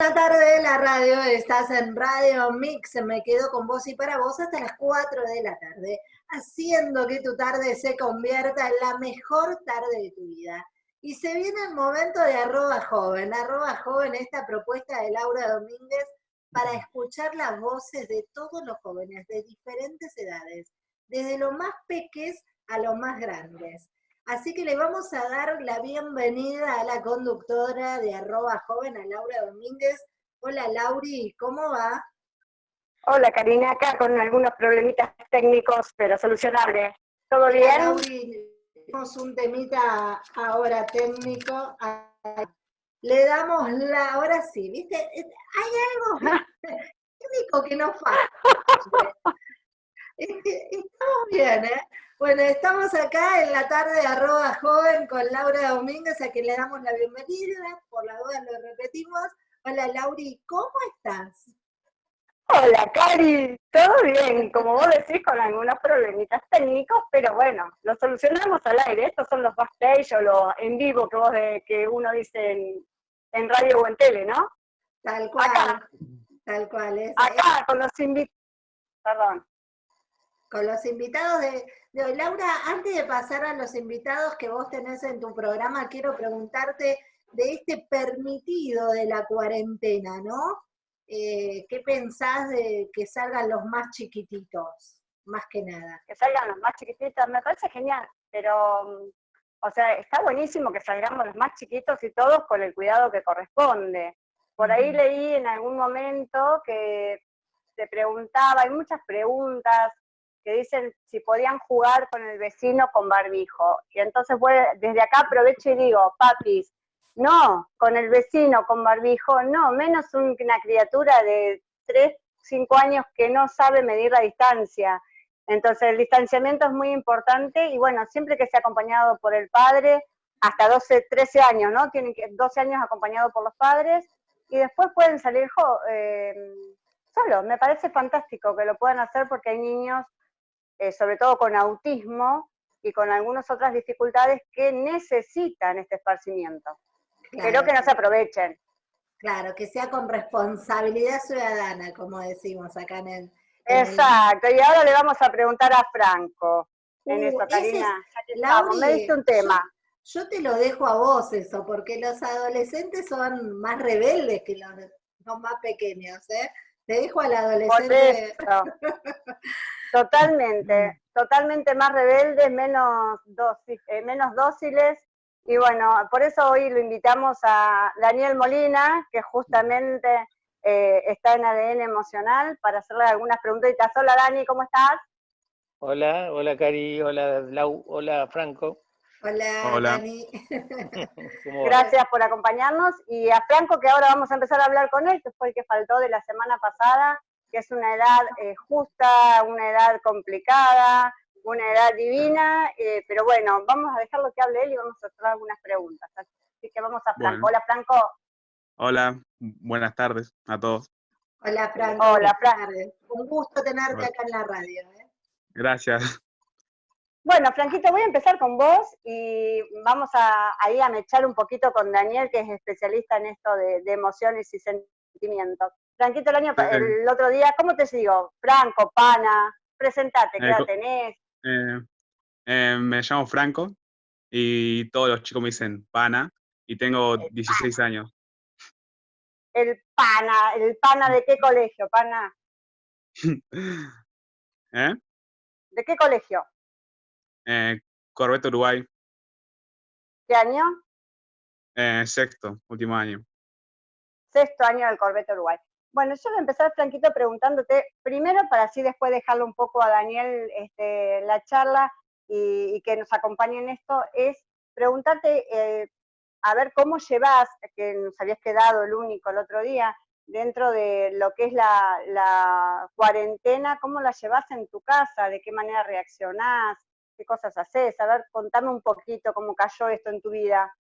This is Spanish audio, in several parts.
Esta tarde de la radio, estás en Radio Mix, me quedo con vos y para vos hasta las 4 de la tarde, haciendo que tu tarde se convierta en la mejor tarde de tu vida. Y se viene el momento de arroba joven, arroba joven, esta propuesta de Laura Domínguez para escuchar las voces de todos los jóvenes de diferentes edades, desde los más peques a los más grandes. Así que le vamos a dar la bienvenida a la conductora de arroba joven, a Laura Domínguez. Hola Lauri, ¿cómo va? Hola Karina, acá con algunos problemitas técnicos, pero solucionables. ¿Todo bien? Lauri, tenemos un temita ahora técnico. Le damos la, ahora sí, ¿viste? Hay algo técnico que nos falta. Estamos bien, ¿eh? Bueno, estamos acá en la tarde de arroba joven con Laura Domínguez, a quien le damos la bienvenida, por la duda lo repetimos. Hola Lauri, ¿cómo estás? Hola Cari, todo bien, como vos decís, con algunos problemitas técnicos, pero bueno, lo solucionamos al aire. Estos son los backstage o los en vivo que vos de, que uno dice en, radio o en tele, ¿no? Tal cual, acá, tal cual. Es, acá, con los invitados, perdón. Con los invitados de, Laura, antes de pasar a los invitados que vos tenés en tu programa, quiero preguntarte de este permitido de la cuarentena, ¿no? Eh, ¿Qué pensás de que salgan los más chiquititos, más que nada? Que salgan los más chiquititos, me parece genial, pero, mm, o sea, está buenísimo que salgamos los más chiquitos y todos con el cuidado que corresponde. Por ahí leí en algún momento que se preguntaba, hay muchas preguntas que dicen si podían jugar con el vecino con barbijo. Y entonces desde acá aprovecho y digo, papis, no, con el vecino con barbijo, no, menos una criatura de 3, 5 años que no sabe medir la distancia. Entonces el distanciamiento es muy importante y bueno, siempre que sea acompañado por el padre, hasta 12, 13 años, ¿no? Tienen que 12 años acompañado por los padres y después pueden salir eh, solos. Me parece fantástico que lo puedan hacer porque hay niños eh, sobre todo con autismo y con algunas otras dificultades que necesitan este esparcimiento. pero que no se aprovechen. Claro, que sea con responsabilidad ciudadana, como decimos acá en el... Exacto, y ahora le vamos a preguntar a Franco en uh, eso, Karina. me diste un tema. Yo, te lo dejo a vos eso, porque los adolescentes son más rebeldes que los, los más pequeños, ¿eh? Te dejo al adolescente. Totalmente, totalmente más rebeldes, menos, eh, menos dóciles. Y bueno, por eso hoy lo invitamos a Daniel Molina, que justamente eh, está en ADN Emocional, para hacerle algunas preguntitas. Hola Dani, ¿cómo estás? Hola, hola Cari, hola Lau, hola Franco. Hola, Dani. Gracias por acompañarnos. Y a Franco, que ahora vamos a empezar a hablar con él, que fue el que faltó de la semana pasada, que es una edad eh, justa, una edad complicada, una edad divina, eh, pero bueno, vamos a dejarlo que hable él y vamos a hacer algunas preguntas. Así que vamos a Franco. Hola, Franco. Hola, buenas tardes a todos. Hola, Franco. Hola, Franco. Un gusto tenerte acá en la radio. ¿eh? Gracias. Bueno, Franquito, voy a empezar con vos y vamos a, ahí a mechar un poquito con Daniel, que es especialista en esto de emociones y sentimientos. Franquito, el, año, el otro día, ¿cómo te digo? Franco, pana, presentate, ¿qué edad tenés? Eh, eh, me llamo Franco y todos los chicos me dicen pana y tengo 16 años. El pana, ¿el pana de qué colegio, pana? ¿Eh? ¿De qué colegio? Eh, Corbeta Uruguay. ¿Qué año? Eh, sexto, último año. Sexto año del Corbeta Uruguay. Bueno, yo voy a empezar, Franquito, preguntándote, primero para así después dejarlo un poco a Daniel este, la charla y, que nos acompañe en esto, es preguntarte, eh, a ver cómo llevas, que nos habías quedado el único el otro día, dentro de lo que es la, cuarentena, ¿cómo la llevas en tu casa? ¿De qué manera reaccionás? ¿Qué cosas haces? A ver, contame un poquito cómo cayó esto en tu vida.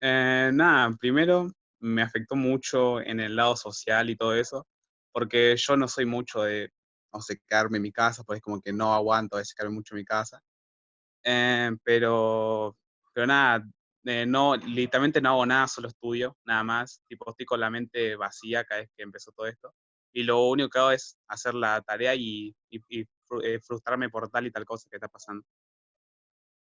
Eh, nada, primero me afectó mucho en el lado social y todo eso, porque yo no soy mucho de, no sé, quedarme en mi casa, pues como que no aguanto a veces mucho en mi casa. Eh, pero, pero nada, eh, no, literalmente no hago nada, solo estudio, nada más. Tipo, estoy con la mente vacía cada vez que empezó todo esto. Y lo único que hago es hacer la tarea y, y, eh, frustrarme por tal y tal cosa que está pasando.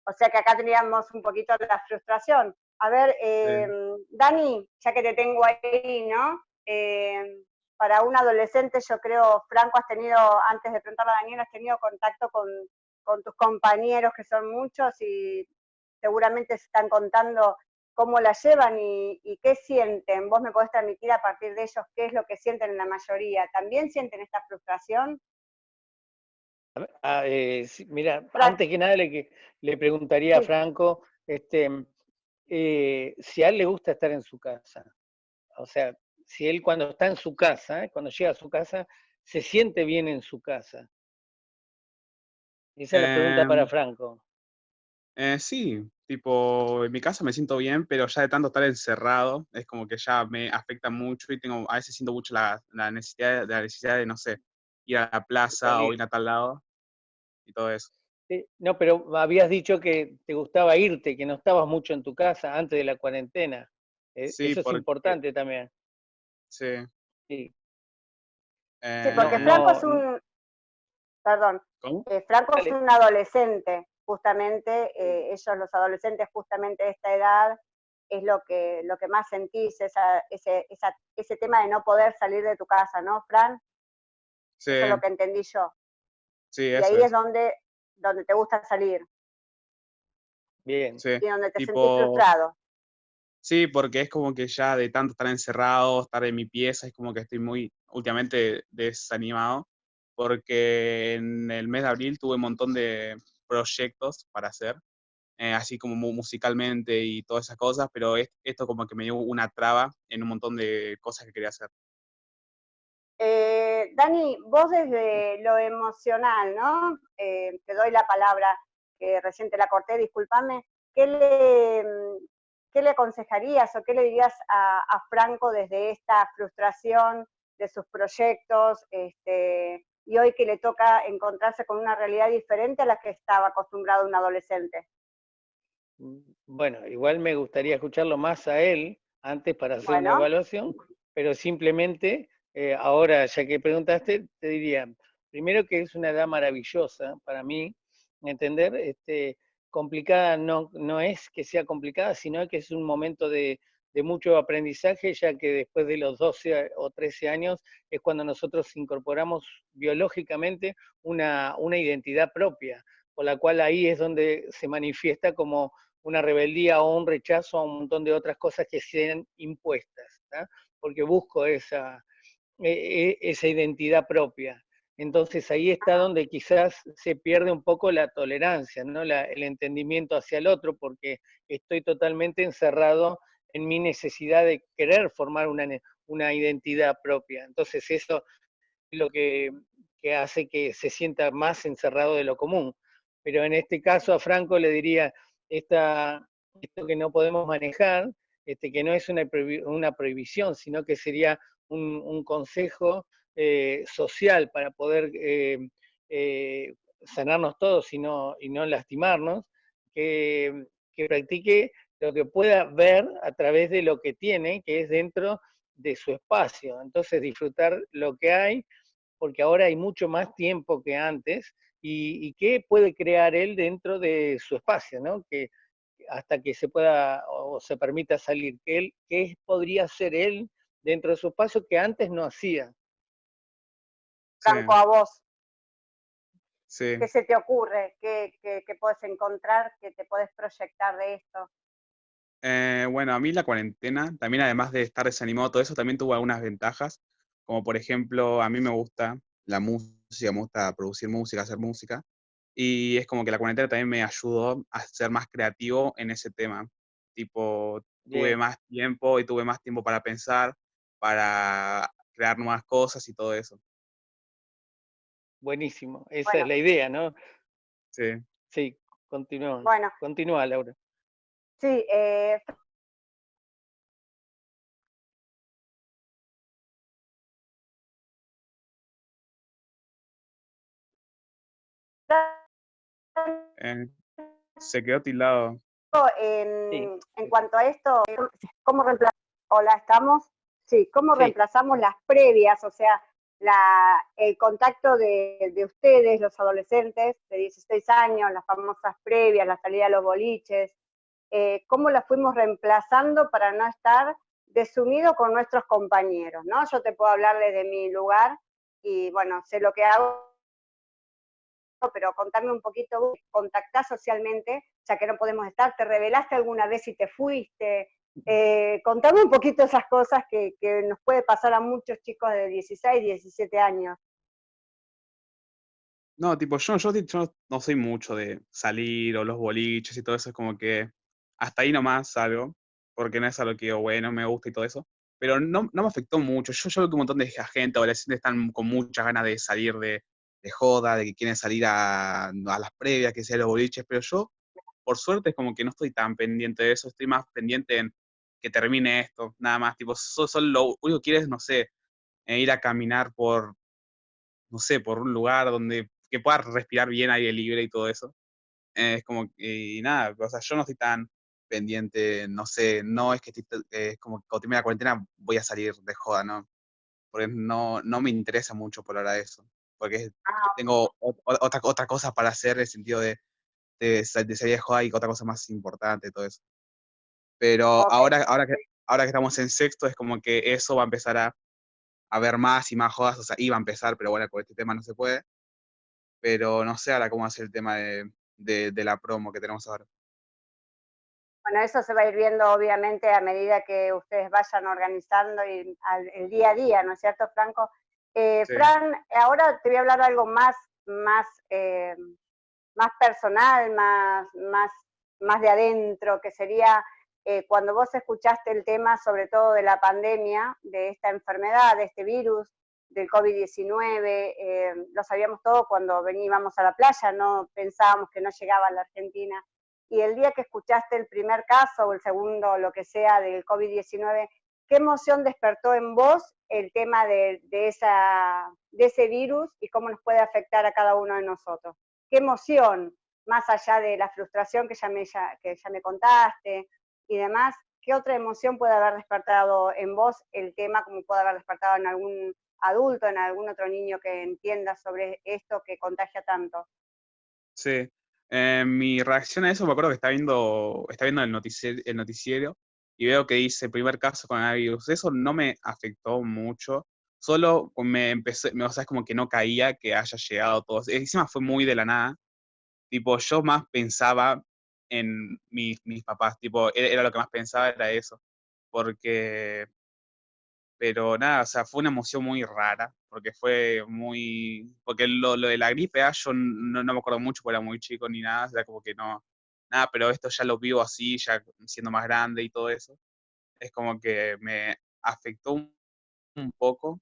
O sea que acá teníamos un poquito la frustración. A ver, em, Dani, ya que te tengo ahí, ¿no? Em, para un adolescente, yo creo, Franco, has tenido, antes de preguntarle a Daniel, has tenido contacto con, con tus compañeros, que son muchos, y seguramente se están contando cómo la llevan y, qué sienten. Vos me podés transmitir a partir de ellos qué es lo que sienten en la mayoría. ¿También sienten esta frustración? Ah, eh, mira, antes que nada le, le preguntaría a Franco este, eh, si a él le gusta estar en su casa. O sea, si él cuando está en su casa, cuando llega a su casa, se siente bien en su casa. Esa es la pregunta para em, Franco. Eh, sí, tipo, en mi casa me siento bien, pero ya de tanto estar encerrado, es como que ya me afecta mucho y tengo, a veces siento mucho la, necesidad, la necesidad de, no sé, ir a la plaza o ir a tal lado y todo eso. No, pero habías dicho que te gustaba irte, que no estabas mucho en tu casa antes de la cuarentena. E, eso es importante también. Sí. Sí, eh, porque Franco es un... Perdón. Eh, Franco es un adolescente justamente eh, ellos, los adolescentes, justamente de esta edad, es lo que, lo que más sentís, esa, ese, ese tema de no poder salir de tu casa, ¿no, Fran? Sí. Eso es lo que entendí yo. Sí, y ahí es, donde, donde te gusta salir. Bien. Sí. Y donde te sentís frustrado. Sí, porque es como que ya de tanto estar encerrado, estar en mi pieza, es como que estoy muy últimamente desanimado, porque en el mes de abril tuve un montón de, proyectos para hacer, eh, así como musicalmente y todas esas cosas, pero esto como que me dio una traba en un montón de cosas que quería hacer. Dani, vos desde lo emocional, ¿no? Eh, te doy la palabra, que recién te la corté, discúlpame. ¿Qué le, ¿Qué le aconsejarías o qué le dirías a, a Franco desde esta frustración de sus proyectos, este, y hoy que le toca encontrarse con una realidad diferente a la que estaba acostumbrado un adolescente? Mm, bueno, igual me gustaría escucharlo más a él antes para hacer una evaluación, pero simplemente eh, ahora, ya que preguntaste, te diría, primero que es una edad maravillosa para mí, entender, este, complicada no, no es que sea complicada, sino que es un momento de, de mucho aprendizaje, ya que después de los 12 o 13 años es cuando nosotros incorporamos biológicamente una, una identidad propia, por la cual ahí es donde se manifiesta como una rebeldía o un rechazo a un montón de otras cosas que sean impuestas, porque busco esa, e, e, esa identidad propia. Entonces ahí está donde quizás se pierde un poco la tolerancia, ¿no? el entendimiento hacia el otro, porque estoy totalmente encerrado en mi necesidad de querer formar una, una identidad propia. Entonces eso es lo que, que, hace que se sienta más encerrado de lo común. Pero en este caso a Franco le diría, esta, esto que no podemos manejar, este, que no es una, una prohibición, sino que sería un, consejo eh, social para poder eh, eh, sanarnos todos y no, y no lastimarnos, que, que practique lo que pueda ver a través de lo que tiene, que es dentro de su espacio. Entonces disfrutar lo que hay, porque ahora hay mucho más tiempo que antes, y, qué puede crear él dentro de su espacio, ¿no? Que hasta que se pueda o se permita salir, que él, qué podría ser él dentro de su espacio que antes no hacía. Franco, a vos. Sí. ¿Qué se te ocurre? ¿Qué, qué, qué puedes encontrar? ¿Qué te puedes proyectar de esto? Eh, bueno, a mí la cuarentena, también además de estar desanimado, todo eso también tuvo algunas ventajas, como por ejemplo, a mí me gusta la música, me gusta producir música, hacer música, y es como que la cuarentena también me ayudó a ser más creativo en ese tema. Tipo, tuve más tiempo y tuve más tiempo para pensar, para crear nuevas cosas y todo eso. Buenísimo, esa es la idea, ¿no? Sí. Sí, continúa. Bueno. Continúa, Laura. Sí, eh, eh, se quedó tildado. en, cuanto a esto, ¿cómo reemplazamos? Hola, ¿estamos? Sí, ¿cómo reemplazamos las previas? O sea, la, el contacto de, ustedes, los adolescentes de 16 años, las famosas previas, la salida a los boliches, eh, cómo las fuimos reemplazando para no estar desumido con nuestros compañeros, ¿no? Yo te puedo hablarles de mi lugar y, bueno, sé lo que hago, pero contame un poquito, contactás socialmente, ya que no podemos estar, ¿te revelaste alguna vez si te fuiste? Eh, contame un poquito esas cosas que, nos puede pasar a muchos chicos de 16, 17 años. No, tipo, yo, yo, no soy mucho de salir o los boliches y todo eso, es como que hasta ahí nomás salgo, porque no es algo que yo, bueno, me gusta y todo eso, pero no, no me afectó mucho. Yo, yo veo que un montón de gente, adolescentes, están con muchas ganas de salir de, de joda, de que quieren salir a, a las previas, que sea los boliches, pero yo, por suerte, es como que no estoy tan pendiente de eso, estoy más pendiente en que termine esto, nada más, tipo, solo lo único que quieres, no sé, eh, ir a caminar por, no sé, por un lugar donde que puedas respirar bien aire libre y todo eso. Eh, es como, y nada, o sea, yo no estoy tan pendiente, no sé, no es que es como que cuando termine la cuarentena voy a salir de joda, ¿no? Porque no, no me interesa mucho por ahora eso, porque ah, tengo otra, otra cosa para hacer en el sentido de, de, de salir de joda y otra cosa más importante, todo eso. Pero ahora, ahora, que, ahora que estamos en sexto es como que eso va a empezar a, a ver más y más jodas, o sea, iba a empezar, pero bueno, con este tema no se puede. Pero no sé ahora cómo hacer el tema de, de, la promo que tenemos ahora. Bueno, eso se va a ir viendo obviamente a medida que ustedes vayan organizando y el día a día, ¿no es cierto, Franco? Eh, Fran, ahora te voy a hablar de algo más, más, eh, más personal, más, más, más de adentro, que sería eh, cuando vos escuchaste el tema, sobre todo de la pandemia, de esta enfermedad, de este virus, del COVID-19, eh, lo sabíamos todo cuando veníamos a la playa, no pensábamos que no llegaba a la Argentina. Y el día que escuchaste el primer caso o el segundo, lo que sea, del COVID-19, ¿qué emoción despertó en vos el tema de, esa, de ese virus y cómo nos puede afectar a cada uno de nosotros? ¿Qué emoción, más allá de la frustración que ya me, que ya me contaste, y demás, ¿qué otra emoción puede haber despertado en vos el tema, como puede haber despertado en algún adulto, en algún otro niño que entienda sobre esto que contagia tanto? Sí, eh, mi reacción a eso, me acuerdo que está viendo, está viendo el, noticiero, el noticiero y veo que dice primer caso con el virus. Eso no me afectó mucho, solo me empecé, o sea, es como que no caía que haya llegado todo. Encima fue muy de la nada. Tipo, yo más pensaba en mis, mis papás, tipo, e-, era lo que más pensaba, era eso, porque, pero nada, o sea, fue una emoción muy rara, porque fue muy, porque lo, lo de la gripe A yo no, no, me acuerdo mucho, porque era muy chico ni nada, era como que no, nada, pero esto ya lo vivo así, ya siendo más grande y todo eso, es como que me afectó un, poco,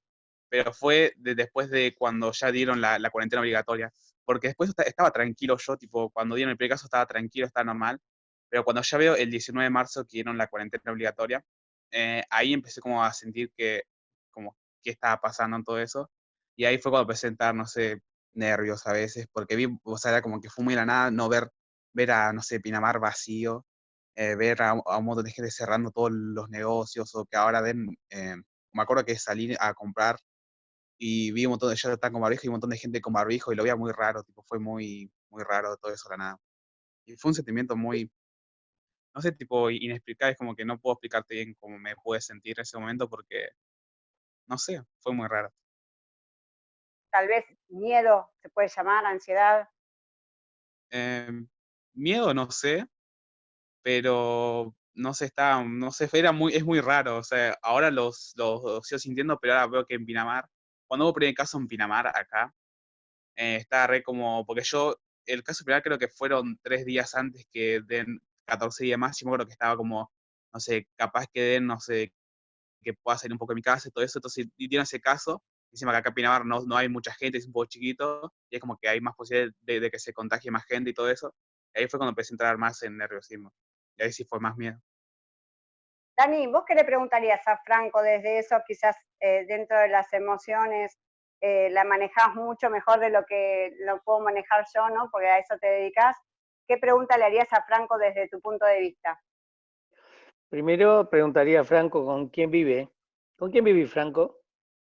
pero fue después de cuando ya dieron la, la cuarentena obligatoria porque después estaba tranquilo yo, tipo, cuando dieron el primer caso estaba tranquilo, estaba normal, pero cuando ya veo el 19 de marzo que dieron la cuarentena obligatoria, eh, ahí empecé como a sentir que, como, qué estaba pasando en todo eso, y ahí fue cuando empecé a entrar, no sé, nervios a veces, porque vi, o sea, era como que fue muy la nada, no ver, ver a, no sé, Pinamar vacío, eh, ver a, un montón de gente cerrando todos los negocios, o que ahora ven, eh, me acuerdo que salir a comprar y vi un montón de están con barbijo y un montón de gente con barbijo y lo veía muy raro, tipo, fue muy, muy raro todo eso, la nada. Y fue un sentimiento muy, no sé, tipo, inexplicable, es como que no puedo explicarte bien cómo me pude sentir en ese momento porque, no sé, fue muy raro. Tal vez miedo se puede llamar, ansiedad. Em, miedo, no sé, pero no sé, está, no sé, era muy, es muy raro, o sea, ahora los, los sigo sintiendo, pero ahora veo que en Pinamar cuando hubo primer caso en Pinamar, acá, eh, estaba re como, porque yo, el caso primer creo que fueron tres días antes que den 14 días más, y me acuerdo que estaba como, no sé, capaz que den, no sé, que pueda salir un poco de mi casa y todo eso, entonces dieron ese caso, encima que acá en Pinamar no, no hay mucha gente, es un poco chiquito, y es como que hay más posibilidad de, que se contagie más gente y todo eso, y ahí fue cuando empecé a entrar más en nerviosismo, y ahí sí fue más miedo. Dani, ¿vos qué le preguntarías a Franco desde eso, quizás eh, dentro de las emociones, eh, la manejás mucho mejor de lo que lo puedo manejar yo, ¿no? Porque a eso te dedicas. ¿qué pregunta le harías a Franco desde tu punto de vista? Primero preguntaría a Franco con quién vive. ¿Con quién vive Franco?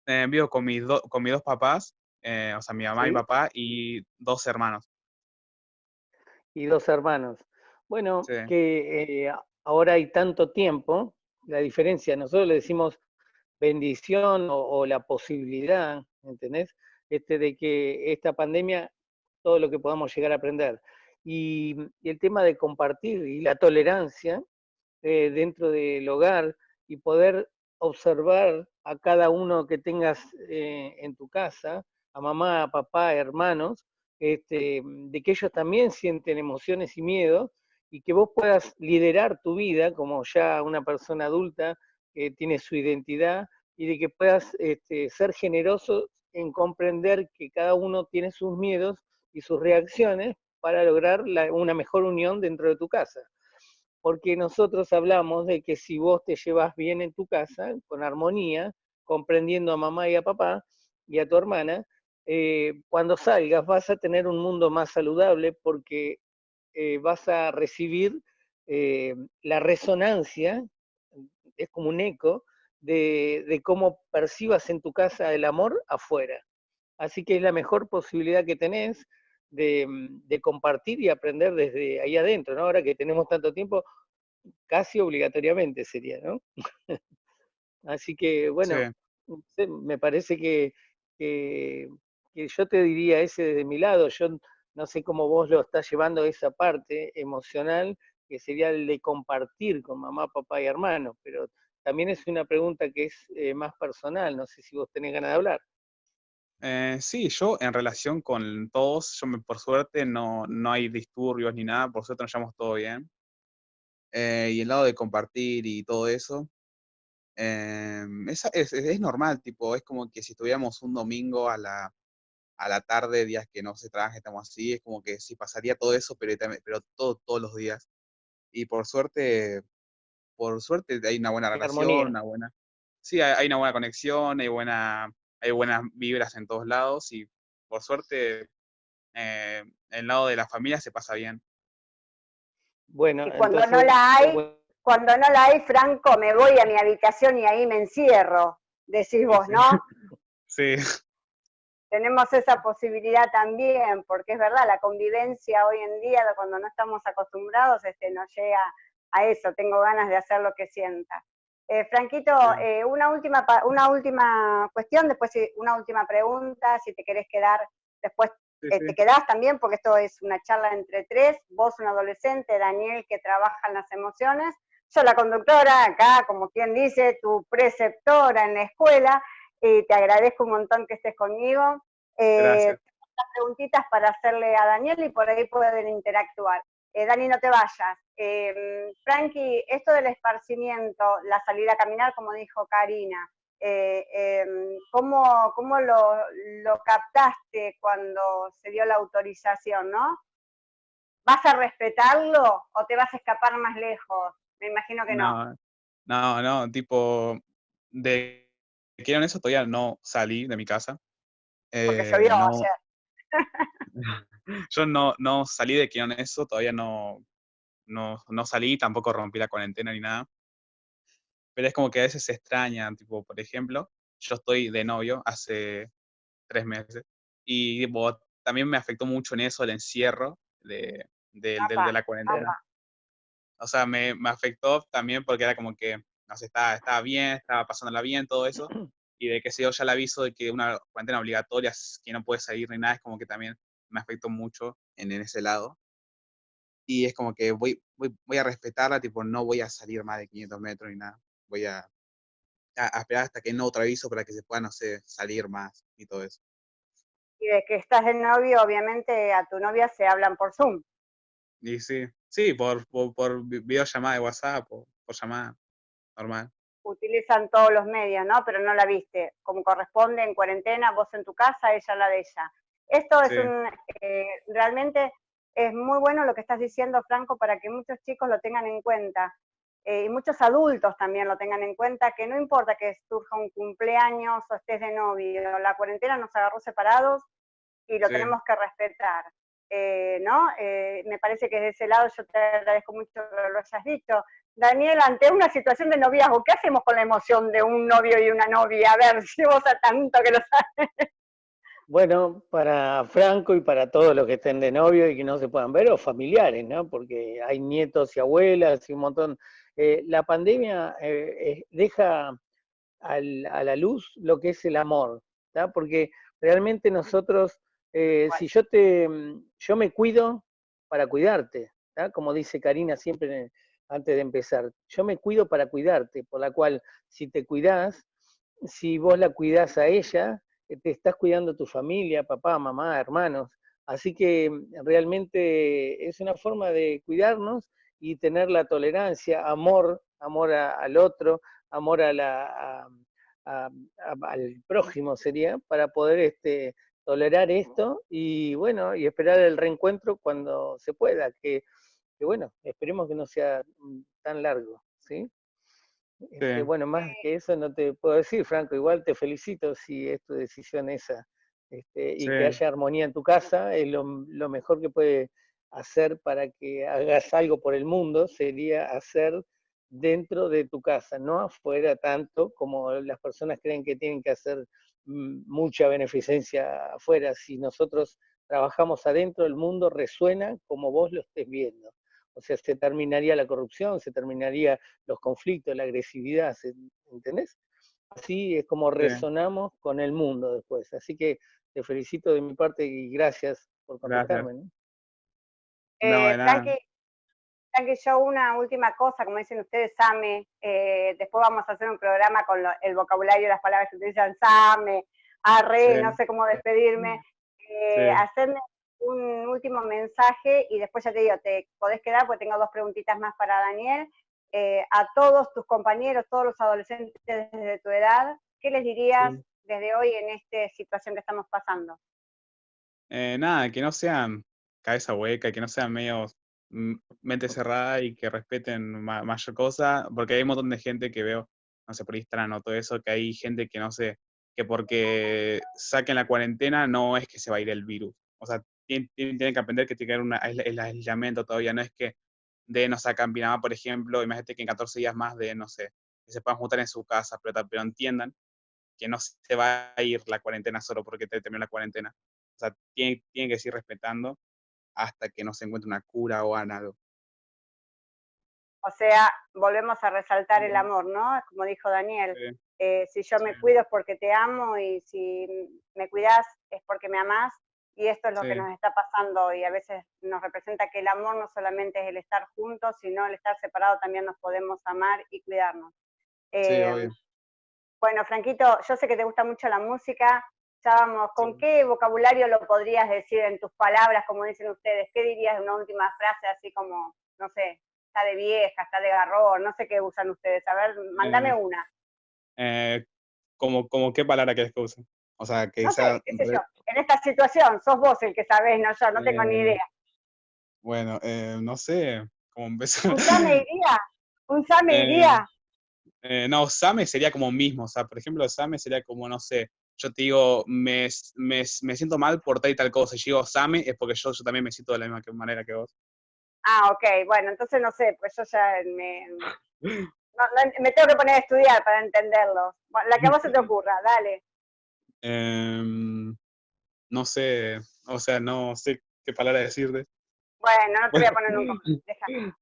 Eh, vivo con mis, con mis dos papás, eh, o sea, mi mamá y papá, y dos hermanos. Y dos hermanos. Bueno, que eh, ahora hay tanto tiempo, la diferencia, nosotros le decimos bendición o, la posibilidad, ¿entendés? Este, de que esta pandemia, todo lo que podamos llegar a aprender. y el tema de compartir y la tolerancia, eh, dentro del hogar y poder observar a cada uno que tengas eh, en tu casa, a mamá, a papá, hermanos, este, de que ellos también sienten emociones y miedos y que vos puedas liderar tu vida como ya una persona adulta que tiene su identidad y de que puedas este, ser generoso en comprender que cada uno tiene sus miedos y sus reacciones para lograr una mejor unión dentro de tu casa. Porque nosotros hablamos de que si vos te llevas bien en tu casa, con armonía, comprendiendo a mamá y a papá y a tu hermana, eh, cuando salgas vas a tener un mundo más saludable porque eh, vas a recibir eh, la resonancia, es como un eco, de, cómo percibas en tu casa el amor afuera. Así que es la mejor posibilidad que tenés Mm, de, compartir y aprender desde ahí adentro, ¿no? Ahora que tenemos tanto tiempo, casi obligatoriamente sería, ¿no? Así que, bueno, me parece que, que, yo te diría ese desde mi lado, yo no sé cómo vos lo estás llevando esa parte emocional, que sería el de compartir con mamá, papá y hermano, pero también es una pregunta que es eh, más personal, no sé si vos tenés ganas de hablar. Eh, sí, yo en relación con todos, yo me, por suerte no, no hay disturbios ni nada, por suerte nos llevamos todo bien. Eh, y el lado de compartir y todo eso, es, es, normal, tipo, es como que si estuviéramos un domingo a la, a la tarde, días que no se trabaja, estamos así, es como que sí pasaría todo eso, pero, pero todo, todos los días. Y por suerte, por suerte hay una buena relación, una buena... Sí, hay, hay una buena conexión, hay buena hay buenas vibras en todos lados y por suerte eh, el lado de la familia se pasa bien. Bueno, y cuando no la hay, cuando no la hay, Franco, me voy a mi habitación y ahí me encierro, decís vos, ¿no? sí. Tenemos esa posibilidad también, porque es verdad, la convivencia hoy en día, cuando no estamos acostumbrados, este, nos llega a eso, tengo ganas de hacer lo que sienta. Eh, Franquito, eh, una, última, una última cuestión, después una última pregunta, si te querés quedar, después eh, te quedás también, porque esto es una charla entre tres, vos un adolescente, Daniel que trabaja en las emociones, yo la conductora, acá como quien dice, tu preceptora en la escuela, y te agradezco un montón que estés conmigo. Gracias. preguntitas para hacerle a Daniel y por ahí pueden interactuar. Eh, Dani, no te vayas. Eh, Frankie, esto del esparcimiento, la salida a caminar, como dijo Karina, eh, em, ¿cómo, lo, captaste cuando se dio la autorización, no? ¿Vas a respetarlo o te vas a escapar más lejos? Me imagino que no. No, no, tipo, de que en eso todavía no salí de mi casa. Porque llovió no, ayer. yo no, no salí de en eso, todavía no, no, no salí, tampoco rompí la cuarentena ni nada. Pero es como que a veces se extraña, tipo, por ejemplo, yo estoy de novio hace tres meses y también me afectó mucho en eso el encierro de, de, la cuarentena. O sea, me, me, afectó también porque era como que, no sé, estaba, estaba bien, estaba pasándola bien, todo eso. Y de que se dio ya el aviso de que una cuarentena obligatoria, que no puede salir ni nada, es como que también me afectó mucho en, ese lado. Y es como que voy, voy, a respetarla, tipo, no voy a salir más de 500 metros ni nada. Voy a, a, esperar hasta que no otro aviso para que se pueda, no sé, salir más y todo eso. Y de que estás de novio, obviamente a tu novia se hablan por Zoom. Y sí, sí, por, por, videollamada de WhatsApp, por, por llamada normal. Utilizan todos los medios, ¿no? Pero no la viste. Como corresponde en cuarentena, vos en tu casa, ella la de ella. Esto es un, eh, realmente es muy bueno lo que estás diciendo, Franco, para que muchos chicos lo tengan en cuenta. Eh, y muchos adultos también lo tengan en cuenta, que no importa que surja un cumpleaños o estés de novio, la cuarentena nos agarró separados y lo tenemos que respetar. Eh, ¿no? Eh, me parece que de ese lado yo te agradezco mucho que lo hayas dicho. Daniel, ante una situación de noviazgo, ¿qué hacemos con la emoción de un novio y una novia? A ver, si vos a tanto que lo sabes. Bueno, para Franco y para todos los que estén de novio y que no se puedan ver, o familiares, ¿no? Porque hay nietos y abuelas y un montón. Eh, la pandemia deja a la luz lo que es el amor. Porque realmente nosotros, eh, si yo te, yo me cuido para cuidarte. Como dice Karina siempre antes de empezar, yo me cuido para cuidarte, por la cual si te cuidás, si vos la cuidás a ella, eh, te estás cuidando tu familia, papá, mamá, hermanos. Así que mm, realmente es una forma de cuidarnos y tener la tolerancia, amor, amor al otro, amor a la, al prójimo sería, para poder este, tolerar esto y bueno, y esperar el reencuentro cuando se pueda, que, que bueno, esperemos que no sea mm, tan largo, ¿sí? Este, bueno, más que eso no te puedo decir, Franco. Igual te felicito si es tu decisión esa. Este, y que haya armonía en tu casa, es lo, mejor que puede hacer para que hagas algo por el mundo, sería hacer dentro de tu casa, no afuera tanto como las personas creen que tienen que hacer mucha beneficencia afuera. Si nosotros trabajamos adentro, el mundo resuena como vos lo estés viendo. O sea, se terminaría la corrupción, se terminaría los conflictos, la agresividad, ¿entendés? Así es como resonamos con el mundo después. Así que te felicito de mi parte y gracias por contactarme. ¿no? Eh, yo una última cosa, como dicen ustedes, Same, eh, después vamos a hacer un programa con el vocabulario, las palabras que utilizan Same, Arre, no sé cómo despedirme, eh, hacerme un último mensaje y después ya te digo, te podés quedar porque tengo dos preguntitas más para Daniel. Eh, a todos tus compañeros, todos los adolescentes de tu edad, ¿qué les dirías desde hoy en esta situación que estamos pasando? Eh, nada, que no sean cabeza hueca, que no sean medio mm, mente cerrada y que respeten mayor cosa, porque hay un montón de gente que veo, no sé, por Instagram o todo eso, que hay gente que no sé, que porque saquen la cuarentena no es que se va a ir el virus. O sea, tienen, que aprender que tiene que haber el aislamiento todavía, no es que de no sacan Pinamá, por ejemplo, imagínate que en 14 días más de, no sé, que se puedan juntar en su casa, pero, pero entiendan que no se va a ir la cuarentena solo porque te terminó la cuarentena. O sea, tienen, tienen que seguir respetando hasta que no se encuentre una cura o algo. O sea, volvemos a resaltar el amor, ¿no? Como dijo Daniel, eh, si yo me cuido es porque te amo y si me cuidas es porque me amás y esto es lo que nos está pasando y a veces nos representa que el amor no solamente es el estar juntos, sino el estar separado también nos podemos amar y cuidarnos. Eh, bueno, Franquito, yo sé que te gusta mucho la música, vamos, ¿con qué vocabulario lo podrías decir en tus palabras, como dicen ustedes? ¿Qué dirías de una última frase así como, no sé, está de vieja, está de garrón, no sé qué usan ustedes? A ver, mándame eh, una. Eh, como, como qué palabra querés que usen? O sea, que En esta situación, sos vos el que sabés, no yo, no tengo ni eh, idea. Bueno, eh, no sé cómo empezar. ¿Un Same iría? ¿Un Same eh, iría? no, Same sería como mismo, o sea, por ejemplo, Same sería como, no sé, yo te digo, me, me, me siento mal por tal y tal cosa, y yo digo Same es porque yo, yo también me siento de la misma manera que vos. Ah, ok, bueno, entonces no sé, pues yo ya me, me tengo que poner a estudiar para entenderlo. la que a vos se te ocurra, dale. Em, no sé, o sea, no sé qué palabra decirte. Bueno, no te voy a poner nunca.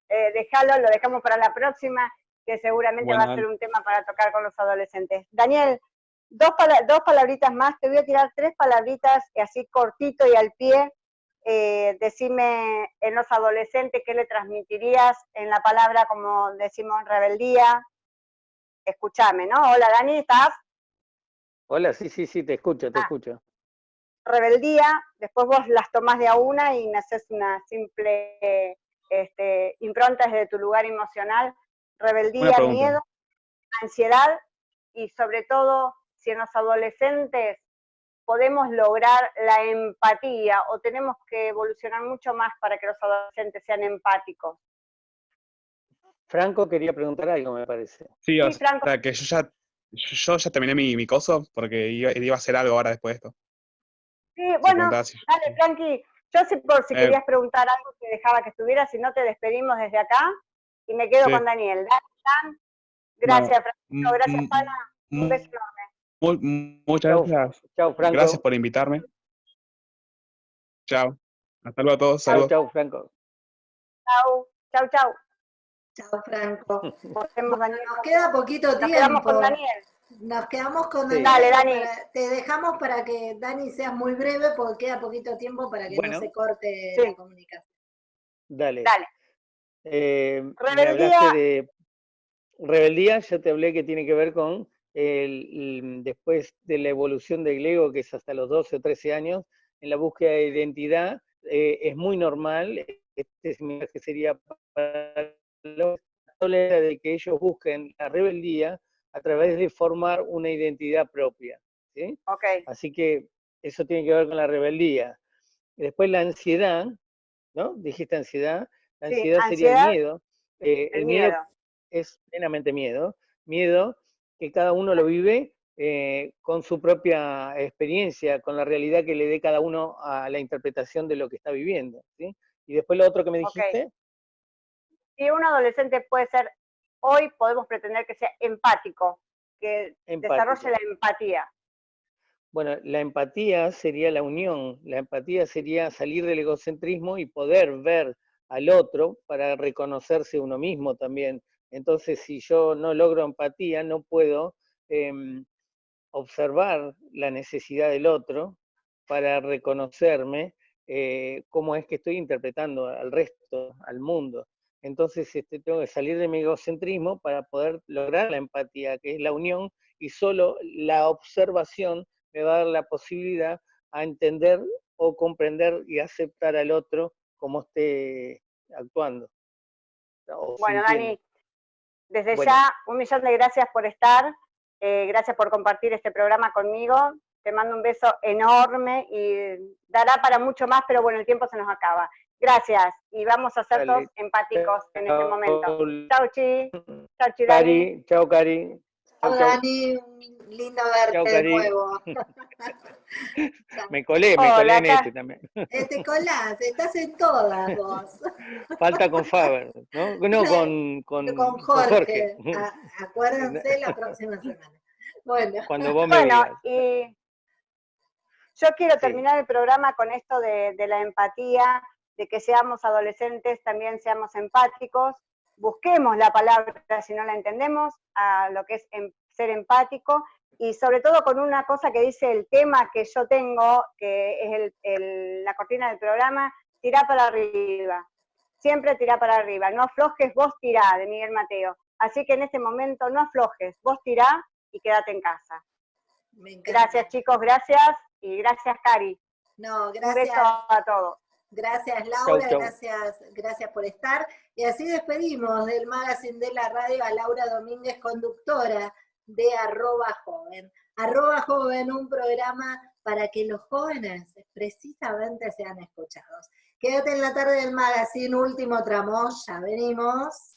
Eh, déjalo, lo dejamos para la próxima, que seguramente va a ser un tema para tocar con los adolescentes. Daniel, dos, dos palabritas más, te voy a tirar tres palabritas así cortito y al pie. Eh, decime en los adolescentes qué le transmitirías en la palabra, como decimos, rebeldía. Escúchame, ¿no? Hola Dani, ¿estás? Hola, sí, sí, sí, te escucho, te ah. escucho. Rebeldía, después vos las tomás de a una y me haces una simple este, impronta desde tu lugar emocional. Rebeldía, miedo, ansiedad y sobre todo si en los adolescentes podemos lograr la empatía o tenemos que evolucionar mucho más para que los adolescentes sean empáticos. Franco quería preguntar algo, me parece. Sí, o Franco. que yo ya yo ya terminé mi, mi coso porque iba, iba, a hacer algo ahora después de esto. Sí, bueno, dale, Frankie, Yo sé por si eh. querías preguntar algo, te dejaba que estuviera, si no te despedimos desde acá y me quedo con Daniel. Dan, gracias, Francisco, gracias, mm, Pana. Un mm, beso enorme. Muchas gracias. Chao, Franco. Gracias por invitarme. Chao. Hasta luego a todos. Saludos. Chao, Franco. Chao, chao, chao. Chao, Franco. Nos queda poquito tiempo. Nos quedamos con Daniel. Nos quedamos con Daniel. Dale, Dani. te dejamos para que Dani seas muy breve porque queda poquito tiempo para que no se corte la comunicación. Dale. Dale. Eh, Rebeldía. De... Rebeldía, ya te hablé que tiene que ver con el, después de la evolución del ego, que es hasta los 12 o 13 años, en la búsqueda de identidad, eh, es muy normal, este que sería para los de que ellos busquen la rebeldía a través de formar una identidad propia. ¿sí? Okay. Así que eso tiene que ver con la rebeldía. Después la ansiedad, ¿no? Dijiste ansiedad. La ansiedad, sería el miedo. Eh, el, miedo. es plenamente miedo. Miedo que cada uno lo vive eh, con su propia experiencia, con la realidad que le dé cada uno a la interpretación de lo que está viviendo. ¿sí? Y después lo otro que me dijiste. Si un adolescente puede ser, hoy podemos pretender que sea empático, que desarrolle la empatía. Bueno, la empatía sería la unión, la empatía sería salir del egocentrismo y poder ver al otro para reconocerse uno mismo también. Entonces, si yo no logro empatía, no puedo em, observar la necesidad del otro para reconocerme eh, cómo es que estoy interpretando al resto, al mundo. Entonces este, tengo que salir de mi egocentrismo para poder lograr la empatía, que es la unión, y solo la observación me va a dar la posibilidad a entender o comprender y aceptar al otro como esté actuando. Bueno, Dani, desde ya un millón de gracias por estar, eh, gracias por compartir este programa conmigo, te mando un beso enorme y dará para mucho más, pero bueno, el tiempo se nos acaba. Gracias, y vamos a ser todos empáticos en este momento. Chao, Chi. Chao, Chi, Cari. Chao, Cari. Chao, Dani. Lindo verte de nuevo. me colé, me colé en este también. Eh, te colás, estás en todas vos. Falta con Faber, ¿no? No, con, con, con Jorge. acuérdense la próxima semana. Bueno, Cuando vos me bueno y yo quiero terminar el programa con esto de, de la empatía de que seamos adolescentes, también seamos empáticos, busquemos la palabra si no la entendemos, a lo que es em, ser empático, y sobre todo con una cosa que dice el tema que yo tengo, que es la cortina del programa, tirá para arriba, siempre tirá para arriba, no aflojes, vos tirá, de Miguel Mateo. Así que en este momento no aflojes, vos tirá y quédate en casa. Gracias chicos, gracias, y gracias Cari. No, gracias. Un beso a todos. Gracias Laura, Gracias, gracias por estar. Y así despedimos del Magazine de la Radio a Laura Domínguez, conductora de Arroba Joven. Arroba Joven, un programa para que los jóvenes precisamente sean escuchados. Quédate en la tarde del Magazine, último tramo, ya venimos.